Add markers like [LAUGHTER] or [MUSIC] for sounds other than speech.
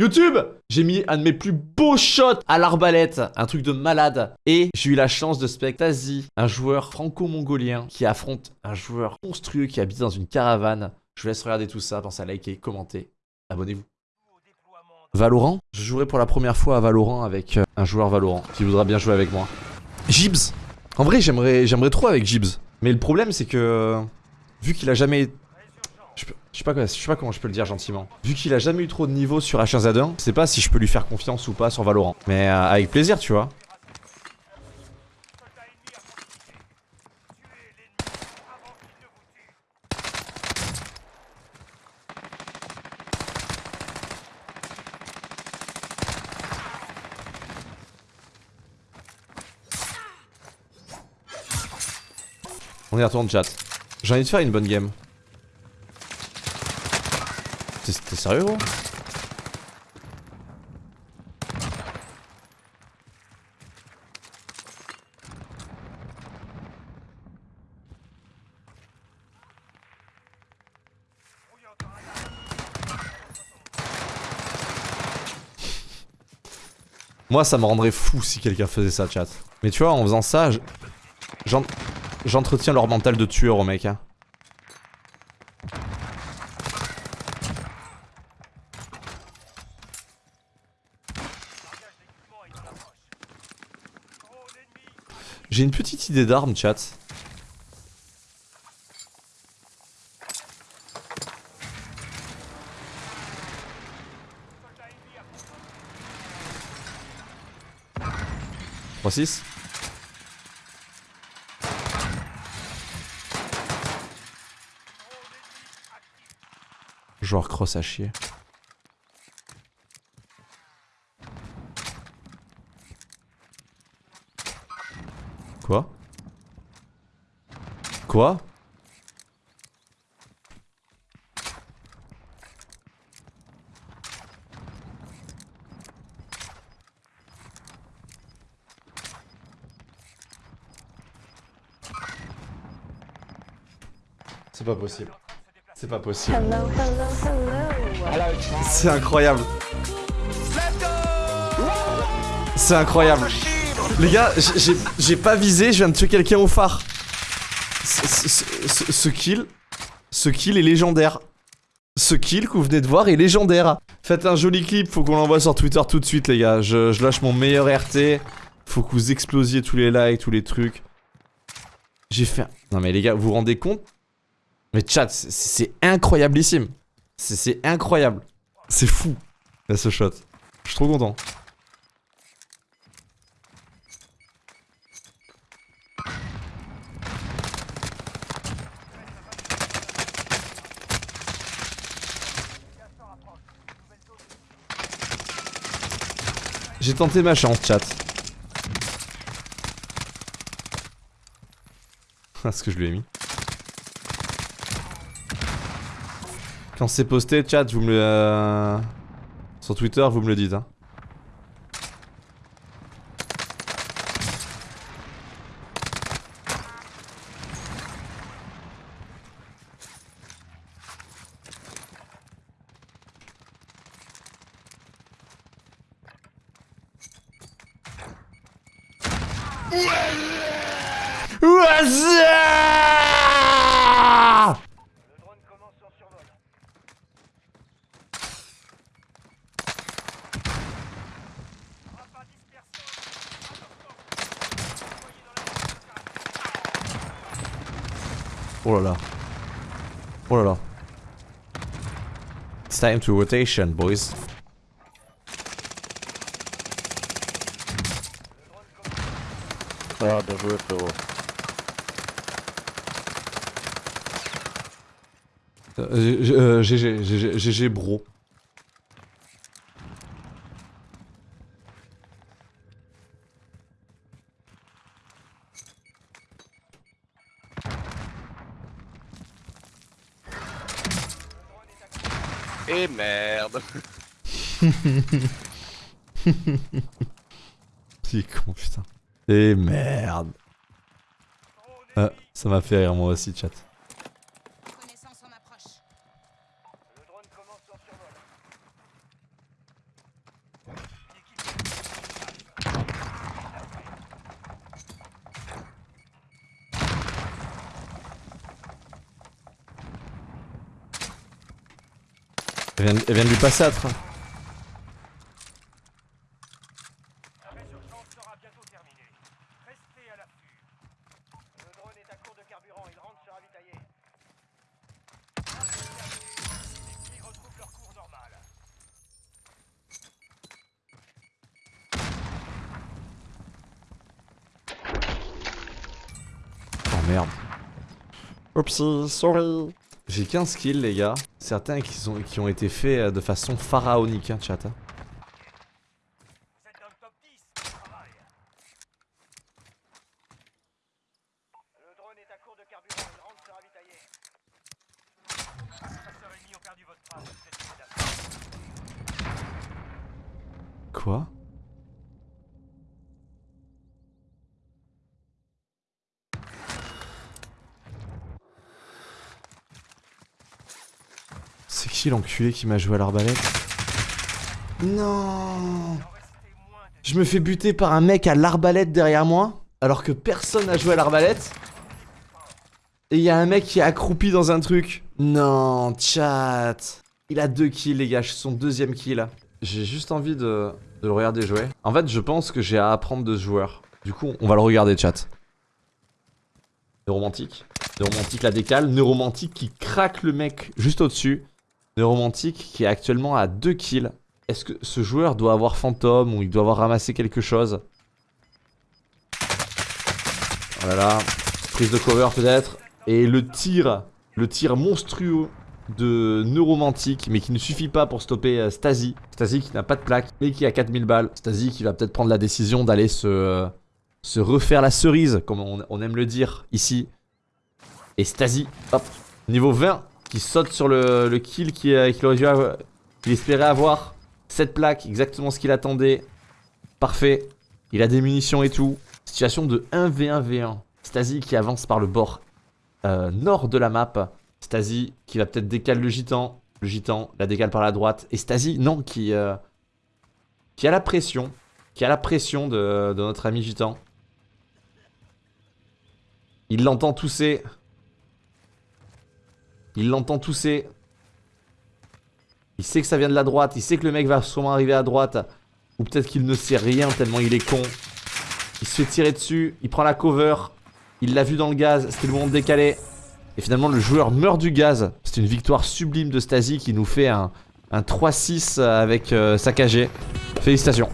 YouTube J'ai mis un de mes plus beaux shots à l'arbalète, un truc de malade. Et j'ai eu la chance de spectasie, un joueur franco-mongolien qui affronte un joueur monstrueux qui habite dans une caravane. Je vous laisse regarder tout ça, pensez à liker, commenter, abonnez-vous. Valorant Je jouerai pour la première fois à Valorant avec euh, un joueur Valorant qui voudra bien jouer avec moi. Jibs En vrai, j'aimerais trop avec Jibs. Mais le problème, c'est que... Vu qu'il a jamais... Je, sais pas, comment je peux le dire gentiment. Vu qu'il a jamais eu trop de niveau sur H1Z1, je sais pas si je peux lui faire confiance ou pas sur Valorant. Mais euh, avec plaisir, tu vois. On y retourne chat. J'ai envie de faire une bonne game. T'es sérieux gros? Moi ça me rendrait fou si quelqu'un faisait ça chat. Mais tu vois en faisant ça, je- j'en- j'entretiens leur mental de tueur au mec hein. J'ai une petite idée d'arme chat. Trois six. Joueur cross à chier. Quoi Quoi C'est pas possible. C'est pas possible. C'est incroyable. C'est incroyable. Les gars, j'ai pas visé, je viens de tuer quelqu'un au phare. Ce, kill, est légendaire. Ce kill que vous venez de voir est légendaire. Faites un joli clip, faut qu'on l'envoie sur Twitter tout de suite les gars. Je, lâche mon meilleur RT. Faut que vous explosiez tous les likes, tous les trucs. J'ai fait... Non mais les gars, vous vous rendez compte? Mais chat, c'est- incroyablissime. C'est- C'est incroyable. C'est fou. Là, ce shot. Je suis trop content. J'ai tenté ma chance, chat. [LAUGHS] Ah, ce que je lui ai mis. Quand c'est posté, chat, vous me le... euh, Sur Twitter, vous me le dites, hein. Oh là là. Oh là là. It's time to rotation, boys. Ah, bien joué, frérot. Euh, G- euh, GG, GG, GG, bro. Et merde. [LAUGHS] C'est con, putain. Et merde. Ah, ça m'a fait rire moi aussi, chat. Elle vient, de lui passer à. Merde. Oupsie, sorry. J'ai 15 kills les gars. Certains qui, sont, qui ont été faits euh, de façon pharaonique, hein, chat. hein. Vous êtes dans le top 10, bon travail. Le drone est à court de carburant, il rentre se ravitailler. Chasseurs ennemis ont perdu votre trace, vous êtes menacés. Quoi C'est qui l'enculé qui m'a joué à l'arbalète Non Je me fais buter par un mec à l'arbalète derrière moi, alors que personne n'a joué à l'arbalète. Et il y a un mec qui est accroupi dans un truc. Non, chat. Il a deux kills, les gars. Je suis son deuxième kill. J'ai juste envie de, de le regarder jouer. En fait, je pense que j'ai à apprendre de ce joueur. Du coup, on va le regarder, chat. Neuromantique. Neuromantique la décale. Neuromantique qui craque le mec juste au-dessus. Neuromantique qui est actuellement à 2 kills. Est-ce que ce joueur doit avoir fantôme ou il doit avoir ramassé quelque chose? Oh là là. Prise de cover peut-être. Et le tir, le tir monstrueux de Neuromantique, mais qui ne suffit pas pour stopper euh, Stasi. Stasi qui n'a pas de plaque, mais qui a 4000 balles. Stasi qui va peut-être prendre la décision d'aller se, euh, se refaire la cerise, comme on, on aime le dire ici. Et Stasi, hop, niveau 20, qui saute sur le, kill qu'il euh, qu'il aurait dû avoir- qu'il espérait avoir. Cette plaque, exactement ce qu'il attendait. Parfait. Il a des munitions et tout. Situation de 1v1v1. Stasi qui avance par le bord euh, nord de la map. Stasi qui va peut-être décaler le gitan. Le gitan la décale par la droite. Et Stasi, non, qui, euh, qui a la pression. Qui a la pression de, de notre ami gitan. Il l'entend tousser. Il l'entend tousser. Il sait que ça vient de la droite. Il sait que le mec va sûrement arriver à droite. Ou peut-être qu'il ne sait rien tellement il est con. Il se fait tirer dessus. Il prend la cover. Il l'a vu dans le gaz. C'était le moment de décaler. Et finalement, le joueur meurt du gaz. C'est une victoire sublime de Stasi qui nous fait un, un 3-6 avec euh, saccagé. Félicitations.